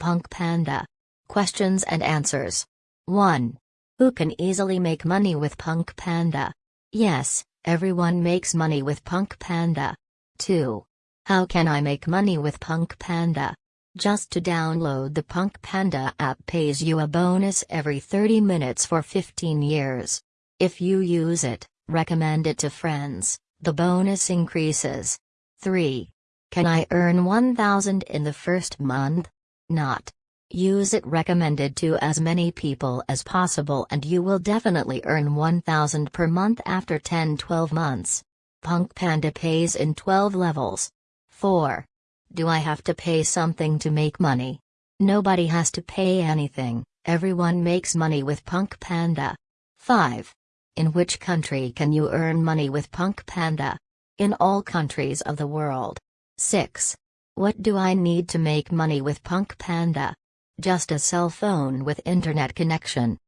Punk Panda. Questions and answers. 1. Who can easily make money with Punk Panda? Yes, everyone makes money with Punk Panda. 2. How can I make money with Punk Panda? Just to download the Punk Panda app pays you a bonus every 30 minutes for 15 years. If you use it, recommend it to friends, the bonus increases. 3. Can I earn 1000 in the first month? Not. Use it recommended to as many people as possible and you will definitely earn 1000 per month after 10-12 months. Punk Panda pays in 12 levels. 4. Do I have to pay something to make money? Nobody has to pay anything, everyone makes money with Punk Panda. 5. In which country can you earn money with Punk Panda? In all countries of the world. 6. What do I need to make money with Punk Panda? Just a cell phone with internet connection.